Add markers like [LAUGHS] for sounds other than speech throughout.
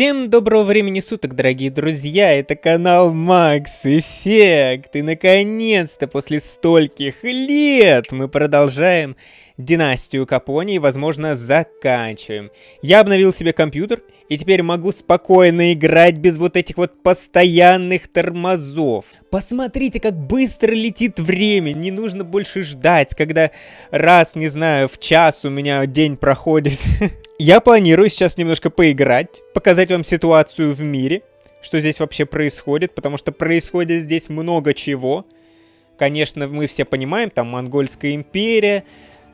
Всем доброго времени суток, дорогие друзья, это канал Макс Эффект, и наконец-то после стольких лет мы продолжаем династию Капони и, возможно, заканчиваем. Я обновил себе компьютер, и теперь могу спокойно играть без вот этих вот постоянных тормозов. Посмотрите, как быстро летит время, не нужно больше ждать, когда раз, не знаю, в час у меня день проходит. [LAUGHS] Я планирую сейчас немножко поиграть, показать вам ситуацию в мире, что здесь вообще происходит, потому что происходит здесь много чего. Конечно, мы все понимаем, там Монгольская империя,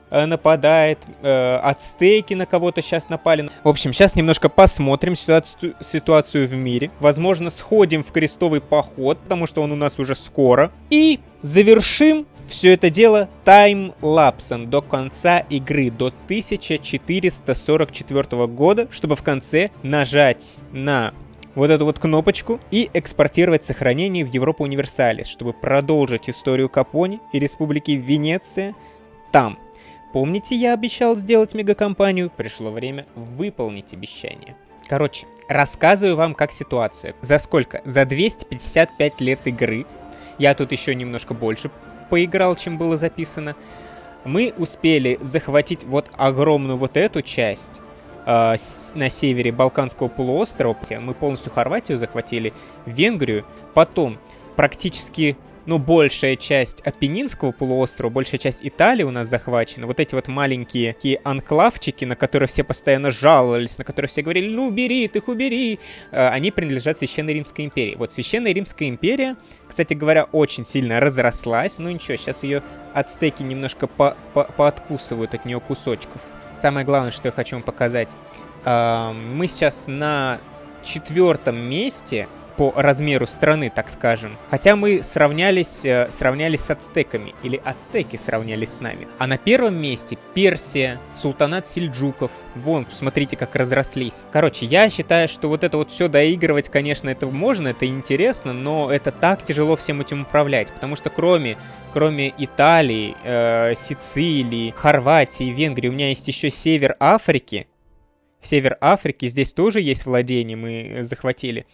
Э, нападает, э, ацтеки на кого-то сейчас напали. В общем, сейчас немножко посмотрим ситуацию, ситуацию в мире. Возможно, сходим в крестовый поход, потому что он у нас уже скоро. И завершим все это дело таймлапсом до конца игры, до 1444 года, чтобы в конце нажать на вот эту вот кнопочку и экспортировать сохранение в Европу Универсалис, чтобы продолжить историю Капони и Республики Венеция там. Помните, я обещал сделать мегакомпанию? Пришло время выполнить обещание. Короче, рассказываю вам как ситуация. За сколько? За 255 лет игры. Я тут еще немножко больше поиграл, чем было записано. Мы успели захватить вот огромную вот эту часть э, на севере Балканского полуострова. Мы полностью Хорватию захватили, Венгрию. Потом практически ну, большая часть Апеннинского полуострова, большая часть Италии у нас захвачена. Вот эти вот маленькие такие анклавчики, на которые все постоянно жаловались, на которые все говорили, ну, убери, ты их убери, э, они принадлежат Священной Римской империи. Вот Священная Римская империя, кстати говоря, очень сильно разрослась. Ну, ничего, сейчас ее ацтеки немножко по по пооткусывают от нее кусочков. Самое главное, что я хочу вам показать. Э, мы сейчас на четвертом месте по размеру страны, так скажем. Хотя мы сравнялись, э, сравнялись с ацтеками, или ацтеки сравнялись с нами. А на первом месте Персия, султанат сельджуков. Вон, смотрите, как разрослись. Короче, я считаю, что вот это вот все доигрывать, конечно, это можно, это интересно, но это так тяжело всем этим управлять, потому что кроме, кроме Италии, э, Сицилии, Хорватии, Венгрии, у меня есть еще север Африки. Север Африки, здесь тоже есть владения, мы захватили.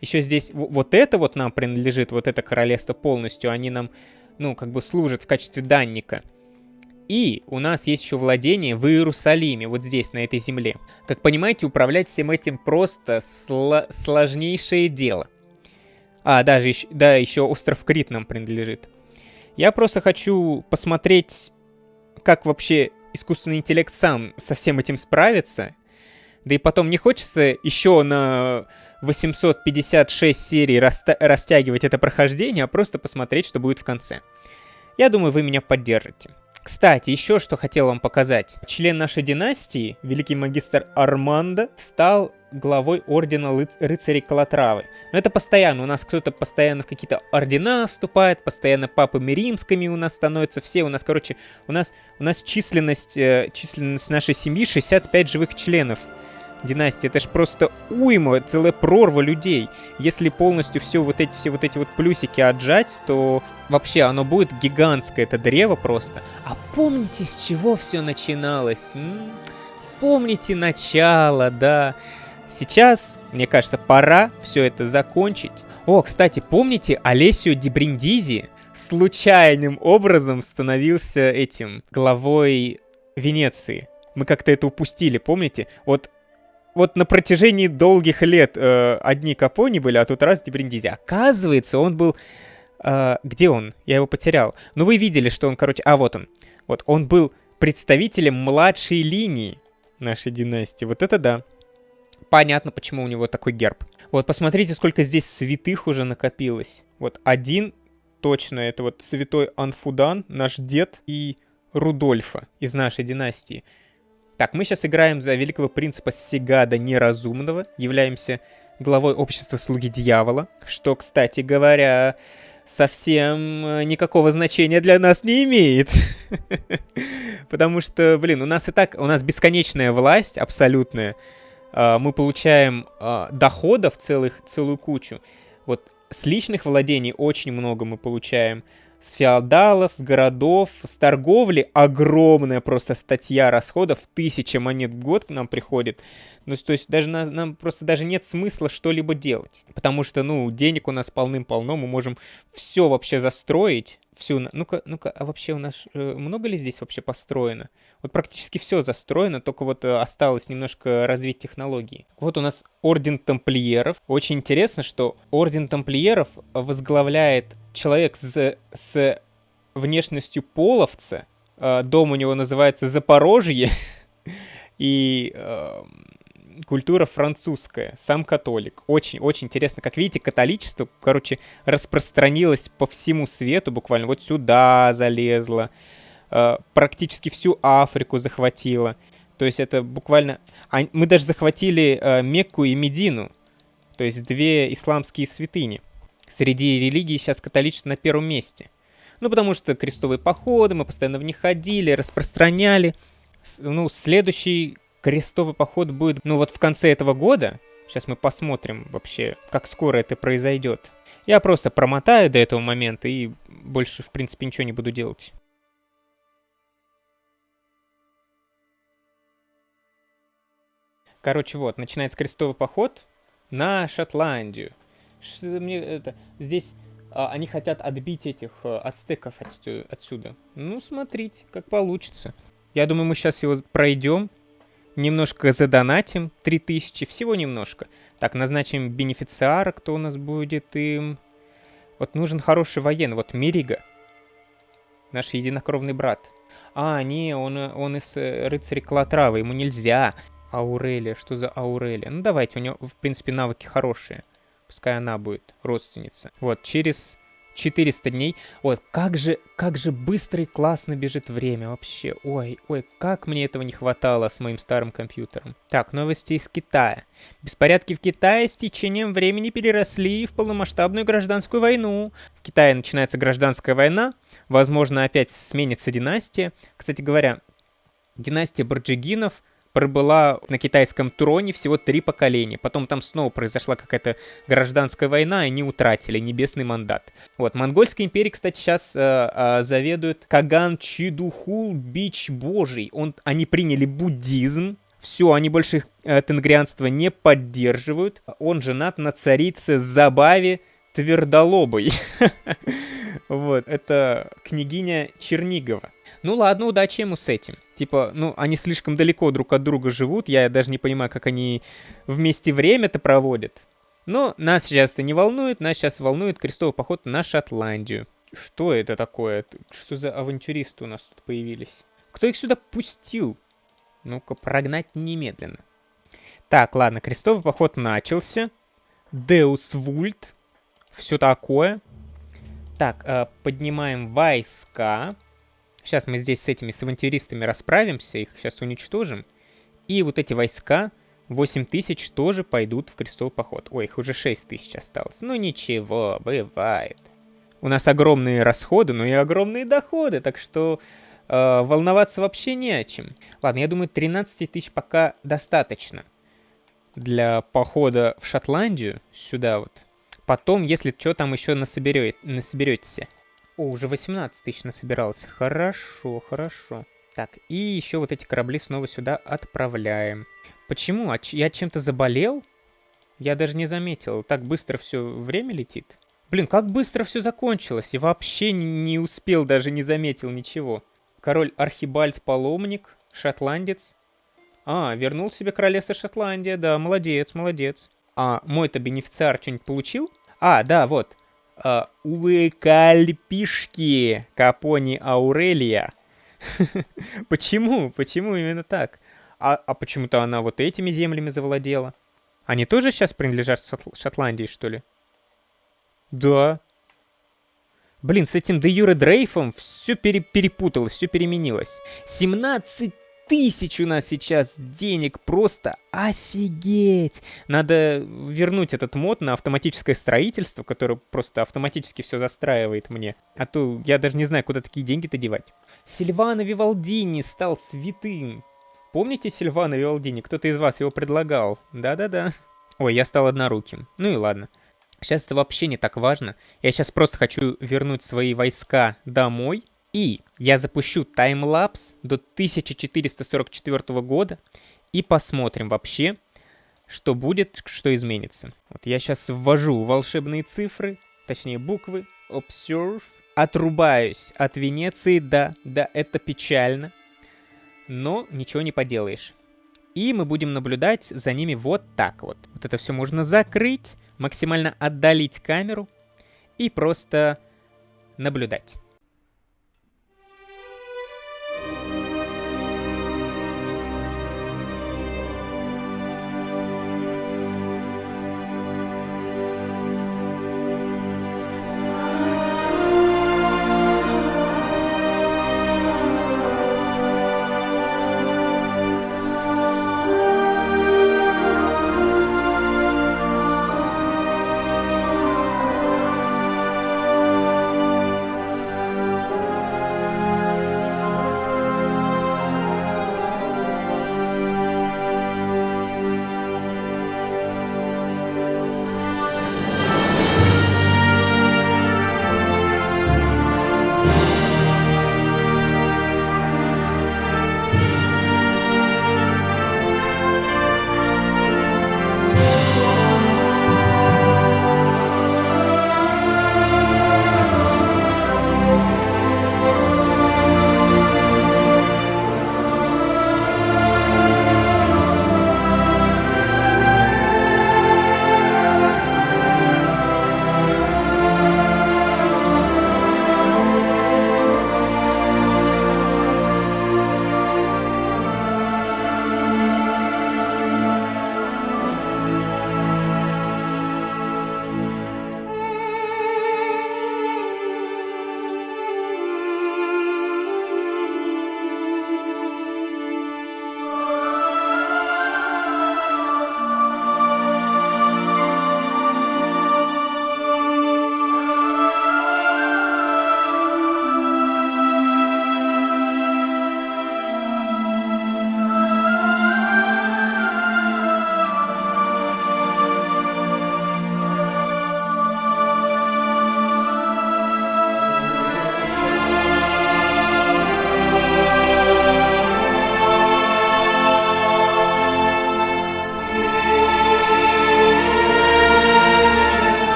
Еще здесь вот это вот нам принадлежит, вот это королевство полностью, они нам, ну, как бы служат в качестве данника. И у нас есть еще владение в Иерусалиме, вот здесь, на этой земле. Как понимаете, управлять всем этим просто сло сложнейшее дело. А, даже еще, да, еще остров Крит нам принадлежит. Я просто хочу посмотреть, как вообще искусственный интеллект сам со всем этим справится. Да и потом не хочется еще на 856 серий растягивать это прохождение, а просто посмотреть, что будет в конце. Я думаю, вы меня поддержите. Кстати, еще что хотел вам показать. Член нашей династии, великий магистр Армандо, стал главой ордена ры рыцарей Калатравы. Но это постоянно, у нас кто-то постоянно в какие-то ордена вступает, постоянно папами римскими у нас становятся все, у нас, короче, у нас, у нас численность, э, численность нашей семьи 65 живых членов династии. Это ж просто уйма, целая прорва людей. Если полностью все вот эти все вот эти вот плюсики отжать, то вообще оно будет гигантское, это древо просто. А помните, с чего все начиналось? М? Помните начало, да. Сейчас, мне кажется, пора все это закончить. О, кстати, помните Олесио Дебриндизи? Случайным образом становился этим главой Венеции. Мы как-то это упустили, помните? Вот вот на протяжении долгих лет э, одни Капони были, а тут раз Дебриндизи. Оказывается, он был... Э, где он? Я его потерял. Ну, вы видели, что он, короче... А, вот он. Вот, он был представителем младшей линии нашей династии. Вот это да. Понятно, почему у него такой герб. Вот, посмотрите, сколько здесь святых уже накопилось. Вот, один точно, это вот святой Анфудан, наш дед, и Рудольфа из нашей династии. Так, мы сейчас играем за великого принципа Сигада Неразумного, являемся главой общества Слуги Дьявола, что, кстати говоря, совсем э, никакого значения для нас не имеет. [LAUGHS] Потому что, блин, у нас и так, у нас бесконечная власть абсолютная. А, мы получаем а, доходов целых, целую кучу. Вот с личных владений очень много мы получаем с феодалов, с городов, с торговли. Огромная просто статья расходов, тысяча монет в год к нам приходит. Ну, то есть даже на, нам просто даже нет смысла что-либо делать. Потому что, ну, денег у нас полным-полно, мы можем все вообще застроить. Всю, ну-ка, ну-ка, а вообще у нас э, много ли здесь вообще построено? Вот практически все застроено, только вот э, осталось немножко развить технологии. Вот у нас Орден Тамплиеров. Очень интересно, что Орден Тамплиеров возглавляет человек с, с внешностью половца. Э, дом у него называется Запорожье. [LAUGHS] И э, культура французская, сам католик. Очень-очень интересно. Как видите, католичество, короче, распространилось по всему свету буквально. Вот сюда залезло, э, практически всю Африку захватило. То есть это буквально... Мы даже захватили э, Мекку и Медину. То есть две исламские святыни. Среди религий сейчас католичество на первом месте. Ну, потому что крестовые походы, мы постоянно в них ходили, распространяли. Ну, следующий крестовый поход будет, ну вот в конце этого года. Сейчас мы посмотрим вообще, как скоро это произойдет. Я просто промотаю до этого момента и больше, в принципе, ничего не буду делать. Короче, вот, начинается крестовый поход на Шотландию. Что мне это... Здесь а, они хотят отбить этих а, ацтеков отсюда. Ну, смотрите, как получится. Я думаю, мы сейчас его пройдем немножко задонатим, 3000, всего немножко. Так, назначим бенефициара, кто у нас будет им. Вот нужен хороший военный, вот Мирига. Наш единокровный брат. А, не, он, он из э, рыцарей Калатравы, ему нельзя. Аурелия, что за Аурелия? Ну давайте, у него, в принципе, навыки хорошие. Пускай она будет родственница. Вот, через 400 дней. Вот, как же, как же быстро и классно бежит время вообще. Ой, ой, как мне этого не хватало с моим старым компьютером. Так, новости из Китая. Беспорядки в Китае с течением времени переросли в полномасштабную гражданскую войну. В Китае начинается гражданская война. Возможно, опять сменится династия. Кстати говоря, династия Барджигинов пробыла на китайском троне всего три поколения. Потом там снова произошла какая-то гражданская война, и они утратили небесный мандат. Вот, Монгольской империи, кстати, сейчас э, э, заведует Каган Чидухул Бич Божий. Он, они приняли буддизм, все, они больше э, тенгрианство не поддерживают. Он женат на царице Забаве Твердолобой. [LAUGHS] Вот, это княгиня Чернигова. Ну ладно, удачи ему с этим. Типа, ну, они слишком далеко друг от друга живут, я даже не понимаю, как они вместе время-то проводят. Но нас сейчас это не волнует, нас сейчас волнует крестовый поход на Шотландию. Что это такое? Что за авантюристы у нас тут появились? Кто их сюда пустил? Ну-ка, прогнать немедленно. Так, ладно, крестовый поход начался. Деус Вульт. Все такое. Так, э, поднимаем войска. Сейчас мы здесь с этими с авантюристами расправимся, их сейчас уничтожим. И вот эти войска, 8 тысяч, тоже пойдут в крестовый поход. Ой, их уже 6 тысяч осталось. Ну ничего, бывает. У нас огромные расходы, но и огромные доходы, так что э, волноваться вообще не о чем. Ладно, я думаю, 13 тысяч пока достаточно для похода в Шотландию, сюда вот. Потом, если что там еще насоберете, насоберетесь. О, уже 18 тысяч насобиралось. Хорошо, хорошо. Так, и еще вот эти корабли снова сюда отправляем. Почему? А я чем-то заболел? Я даже не заметил. Так быстро все время летит. Блин, как быстро все закончилось. И вообще не успел, даже не заметил ничего. Король Архибальд Паломник, шотландец. А, вернул себе королевство Шотландия, да, молодец, молодец. А мой-то бенефициар что-нибудь получил? А, да, вот. Uh, Уэкальпишки Капони Аурелия. [LAUGHS] Почему? Почему именно так? А, а почему-то она вот этими землями завладела. Они тоже сейчас принадлежат Шотландии, что ли? Да. Блин, с этим Де Юре Дрейфом все пере перепуталось, все переменилось. 17 тысяч у нас сейчас денег, просто офигеть! Надо вернуть этот мод на автоматическое строительство, которое просто автоматически все застраивает мне. А то я даже не знаю, куда такие деньги-то девать. Сильвано Вивалдини стал святым. Помните Сильвано Вивалдини? Кто-то из вас его предлагал. Да-да-да. Ой, я стал одноруким. Ну и ладно. Сейчас это вообще не так важно. Я сейчас просто хочу вернуть свои войска домой. И я запущу таймлапс до 1444 года и посмотрим вообще, что будет, что изменится. Вот я сейчас ввожу волшебные цифры, точнее буквы, observe, отрубаюсь от Венеции, да, да, это печально, но ничего не поделаешь. И мы будем наблюдать за ними вот так вот. Вот это все можно закрыть, максимально отдалить камеру и просто наблюдать.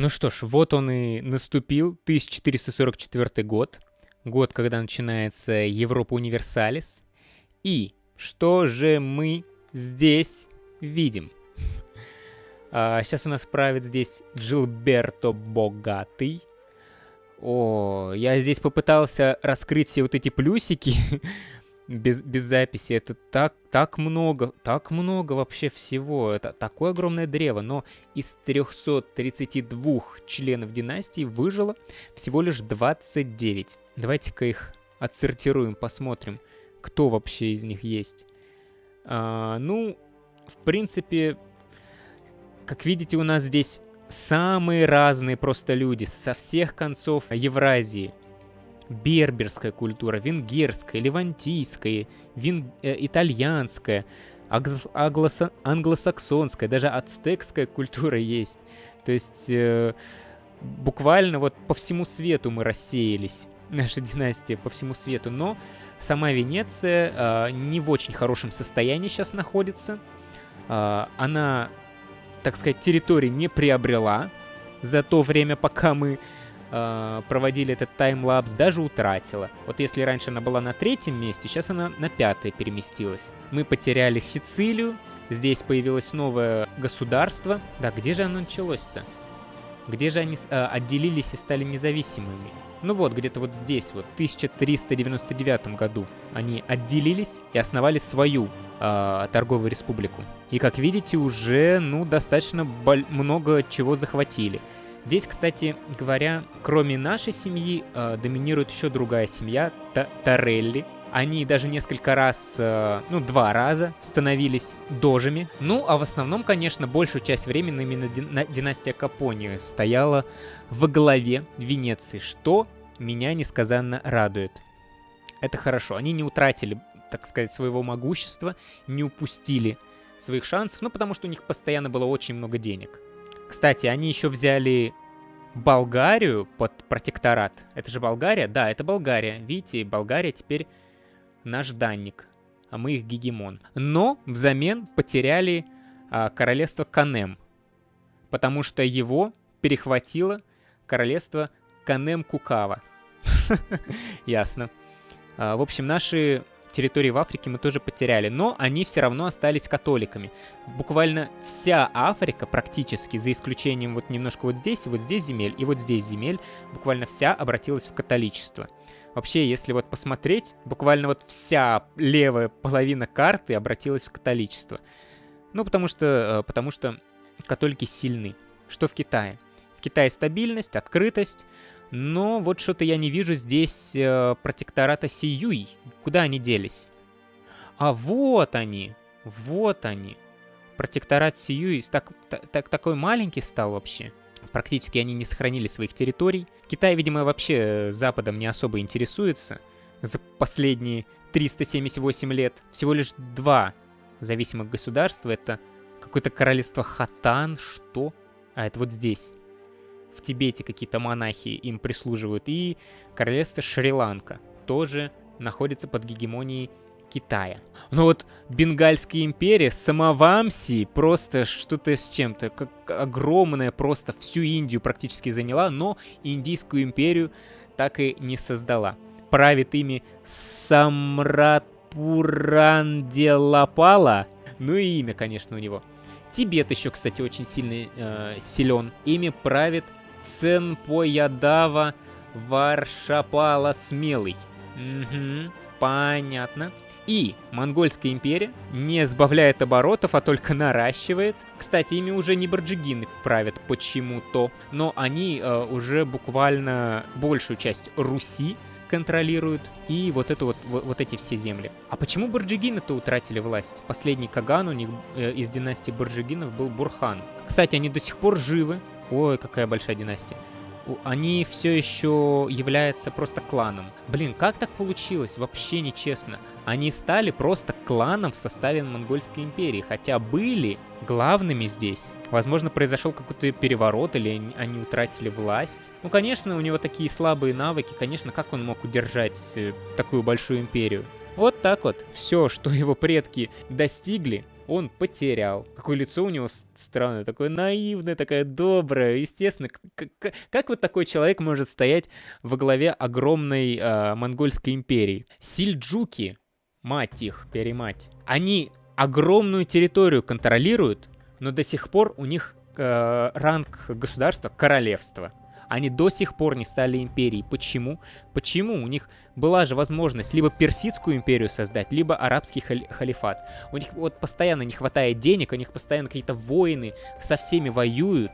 Ну что ж, вот он и наступил, 1444 год, год, когда начинается Европа Универсалис. И что же мы здесь видим? [LAUGHS] А, сейчас у нас правит здесь Джилберто Богатый. О, я здесь попытался раскрыть все вот эти плюсики [LAUGHS] без, без записи. Это так, так много, так много вообще всего. Это такое огромное древо. Но из 332 членов династии выжило всего лишь 29. Давайте-ка их отсортируем, посмотрим, кто вообще из них есть. А, ну, в принципе, как видите, у нас здесь самые разные просто люди со всех концов Евразии. Берберская культура, венгерская, левантийская, вен... э, итальянская, англосаксонская, даже ацтекская культура есть. То есть э, буквально вот по всему свету мы рассеялись, [LAUGHS] наша династия по всему свету. Но сама Венеция э, не в очень хорошем состоянии сейчас находится. Э, она так сказать, территории не приобрела за то время, пока мы э, проводили этот таймлапс, даже утратила. Вот если раньше она была на третьем месте, сейчас она на пятое переместилась. Мы потеряли Сицилию, здесь появилось новое государство. Да, где же оно началось-то? Где же они э, отделились и стали независимыми? Ну вот, где-то вот здесь, вот, в 1399 году они отделились и основали свою э, торговую республику. И, как видите, уже, ну, достаточно много чего захватили. Здесь, кстати говоря, кроме нашей семьи, э, доминирует еще другая семья, Т Торелли. Они даже несколько раз, э, ну, два раза становились дожами. Ну, а в основном, конечно, большую часть времени именно дина династия Капони стояла во главе Венеции, что меня несказанно радует. Это хорошо. Они не утратили, так сказать, своего могущества, не упустили своих шансов, ну, потому что у них постоянно было очень много денег. Кстати, они еще взяли Болгарию под протекторат. Это же Болгария? Да, это Болгария. Видите, Болгария теперь наш данник, а мы их гегемон. Но взамен потеряли а, королевство Канем, потому что его перехватило королевство Канем-Кукава. [LAUGHS] Ясно. А, в общем, наши территории в Африке мы тоже потеряли, но они все равно остались католиками. Буквально вся Африка практически, за исключением вот немножко вот здесь, вот здесь земель и вот здесь земель, буквально вся обратилась в католичество. Вообще, если вот посмотреть, буквально вот вся левая половина карты обратилась в католичество. Ну, потому что, э, потому что католики сильны. Что в Китае? В Китае стабильность, открытость, но вот что-то я не вижу здесь э, протектората Сиюй. Куда они делись? А вот они, вот они. Протекторат Сиюй так, так, такой маленький стал вообще. Практически они не сохранили своих территорий. Китай, видимо, вообще Западом не особо интересуется. За последние 378 лет всего лишь два зависимых государства. Это какое-то королевство Хатан, что? А, это вот здесь в Тибете какие-то монахи им прислуживают, и королевство Шри-Ланка тоже находится под гегемонией Китая. Но вот Бенгальская империя, Самавамси, просто что-то с чем-то, как огромная, просто всю Индию практически заняла, но Индийскую империю так и не создала. Правит ими Самрат Пуранделапала, ну и имя, конечно, у него. Тибет еще, кстати, очень сильно э, силен. Ими правит Ценпоядава Варшапала Смелый. Угу, понятно. И Монгольская империя не сбавляет оборотов, а только наращивает. Кстати, ими уже не барджигины правят почему-то, но они э, уже буквально большую часть Руси контролируют, и вот это вот, вот, вот эти все земли. А почему барджигины-то утратили власть? Последний Каган у них э, из династии барджигинов был Бурхан. Кстати, они до сих пор живы, Ой, какая большая династия. Они все еще являются просто кланом. Блин, как так получилось? Вообще нечестно. Они стали просто кланом в составе Монгольской империи, хотя были главными здесь. Возможно, произошел какой-то переворот, или они утратили власть. Ну, конечно, у него такие слабые навыки. Конечно, как он мог удержать э, такую большую империю? Вот так вот. Все, что его предки достигли, он потерял. Какое лицо у него странное, такое наивное, такое доброе. Естественно, как, как вот такой человек может стоять во главе огромной э, монгольской империи? Сильджуки, мать их, перемать, они огромную территорию контролируют, но до сих пор у них э, ранг государства королевства. Они до сих пор не стали империей. Почему? Почему? У них была же возможность либо персидскую империю создать, либо арабский хали халифат. У них вот постоянно не хватает денег, у них постоянно какие-то войны, со всеми воюют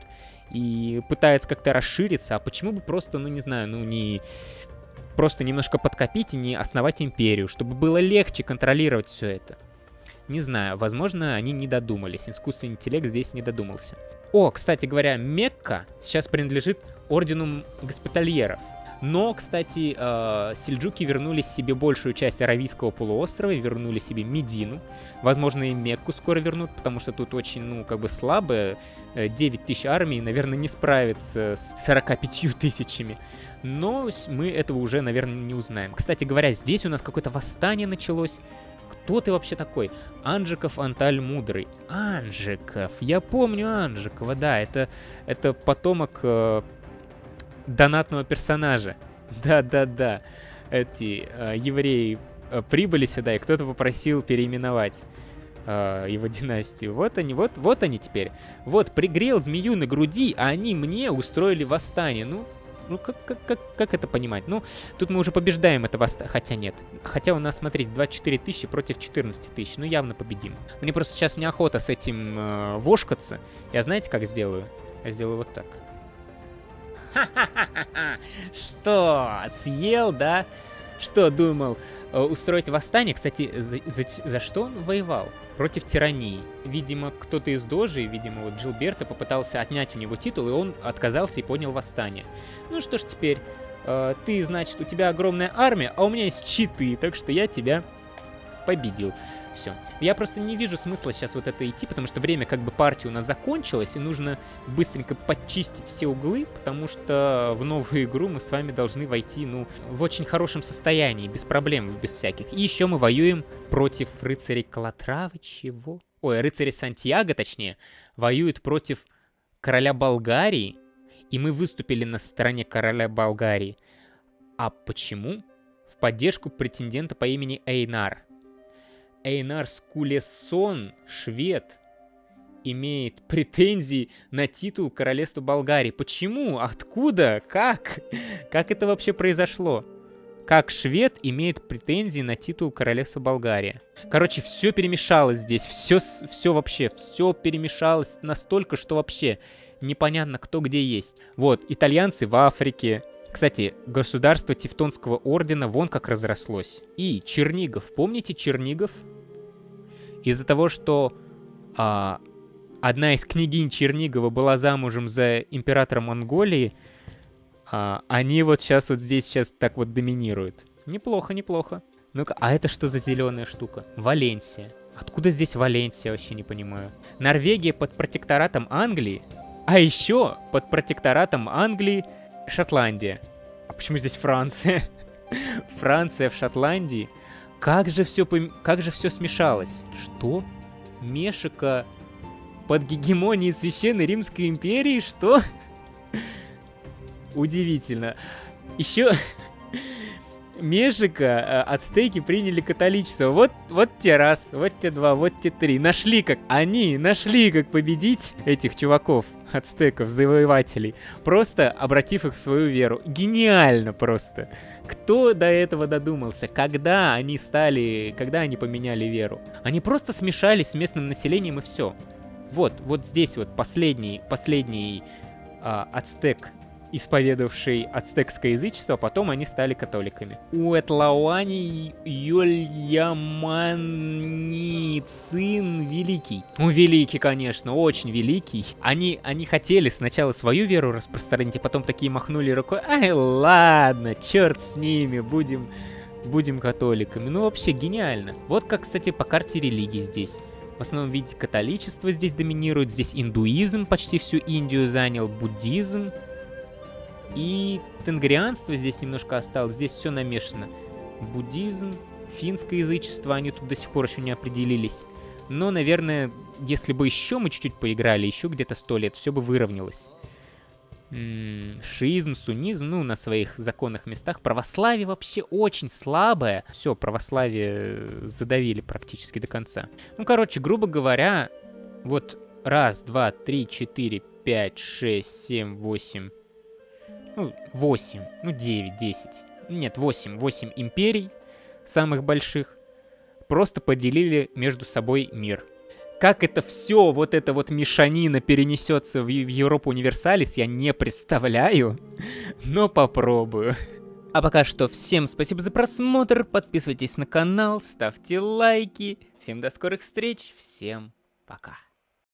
и пытаются как-то расшириться. А почему бы просто, ну не знаю, ну не просто немножко подкопить и не основать империю, чтобы было легче контролировать все это? Не знаю, возможно, они не додумались. Искусственный интеллект здесь не додумался. О, кстати говоря, Мекка сейчас принадлежит ордену госпитальеров. Но, кстати, э, сельджуки вернули себе большую часть Аравийского полуострова, вернули себе Медину. Возможно, и Мекку скоро вернут, потому что тут очень, ну, как бы слабо. 9 тысяч армий, наверное, не справится с 45 тысячами. Но мы этого уже, наверное, не узнаем. Кстати говоря, здесь у нас какое-то восстание началось. Кто ты вообще такой? Анжиков Анталь Мудрый. Анжиков. Я помню Анжикова, да. Это, это потомок э, донатного персонажа. [LAUGHS] Да-да-да. Эти э, евреи э, прибыли сюда, и кто-то попросил переименовать э, его [LAUGHS] династию. Вот они, вот, вот они теперь. Вот, пригрел змею на груди, а они мне устроили восстание. Ну, ну как, как, как, как это понимать? Ну, тут мы уже побеждаем это восстание. Хотя нет. Хотя у нас, смотрите, 24 тысячи против 14 тысяч. Ну, явно победим. Мне просто сейчас неохота с этим э, вошкаться. Я знаете, как сделаю? Я сделаю вот так. [LAUGHS] Что, съел, да? Что, думал э, устроить восстание? Кстати, за, за, за что он воевал? Против тирании. Видимо, кто-то из дожи, видимо, вот Джилберта попытался отнять у него титул, и он отказался и поднял восстание. Ну что ж теперь, э, ты, значит, у тебя огромная армия, а у меня есть читы, так что я тебя победил. Все. Я просто не вижу смысла сейчас вот это идти, потому что время как бы партии у нас закончилось, и нужно быстренько подчистить все углы, потому что в новую игру мы с вами должны войти, ну, в очень хорошем состоянии, без проблем, без всяких. И еще мы воюем против рыцарей Калатравы, чего? Ой, рыцари Сантьяго, точнее, воюют против короля Болгарии, и мы выступили на стороне короля Болгарии. А почему? В поддержку претендента по имени Эйнар. Эйнар Скулесон, швед, имеет претензии на титул королевства Болгарии. Почему? Откуда? Как? Как это вообще произошло? Как швед имеет претензии на титул королевства Болгарии? Короче, все перемешалось здесь. Все, все вообще, все перемешалось настолько, что вообще непонятно, кто где есть. Вот, итальянцы в Африке, кстати, государство Тевтонского ордена вон как разрослось. И Чернигов. Помните Чернигов? Из-за того, что а, одна из княгинь Чернигова была замужем за императором Монголии, а, они вот сейчас вот здесь сейчас так вот доминируют. Неплохо, неплохо. Ну-ка, а это что за зеленая штука? Валенсия. Откуда здесь Валенсия, вообще не понимаю. Норвегия под протекторатом Англии, а еще под протекторатом Англии Шотландия. А почему здесь Франция? [LAUGHS] Франция в Шотландии. Как же все, пом... как же все смешалось? Что? Мешика под гегемонией Священной Римской империи? Что? [LAUGHS] Удивительно. Еще [LAUGHS] Межика э, ацтеки приняли католичество. Вот, вот те раз, вот те два, вот те три. Нашли как, они нашли как победить этих чуваков, ацтеков, завоевателей, просто обратив их в свою веру. Гениально просто. Кто до этого додумался? Когда они стали, когда они поменяли веру? Они просто смешались с местным населением и все. Вот, вот здесь вот последний, последний а, ацтек исповедовавший ацтекское язычество, а потом они стали католиками. У Этлауани Йольяманицин Великий. Ну, великий, конечно, очень великий. Они, они хотели сначала свою веру распространить, а потом такие махнули рукой. Ай, ладно, черт с ними, будем, будем католиками. Ну, вообще гениально. Вот как, кстати, по карте религии здесь. В основном виде католичество здесь доминирует, здесь индуизм почти всю Индию занял, буддизм, и тенгрианство здесь немножко осталось, здесь все намешано. Буддизм, финское язычество, они тут до сих пор еще не определились. Но, наверное, если бы еще мы чуть-чуть поиграли, еще где-то сто лет, все бы выровнялось. Шиизм, суннизм, ну, на своих законных местах. Православие вообще очень слабое. Все, православие задавили практически до конца. Ну, короче, грубо говоря, вот раз, два, три, четыре, пять, шесть, семь, восемь, ну, восемь, ну, девять, десять. Нет, восемь, восемь империй самых больших просто поделили между собой мир. Как это все, вот эта вот мешанина перенесется в, в Европу Универсалис, я не представляю, [LAUGHS] но попробую. А пока что всем спасибо за просмотр, подписывайтесь на канал, ставьте лайки. Всем до скорых встреч, всем пока.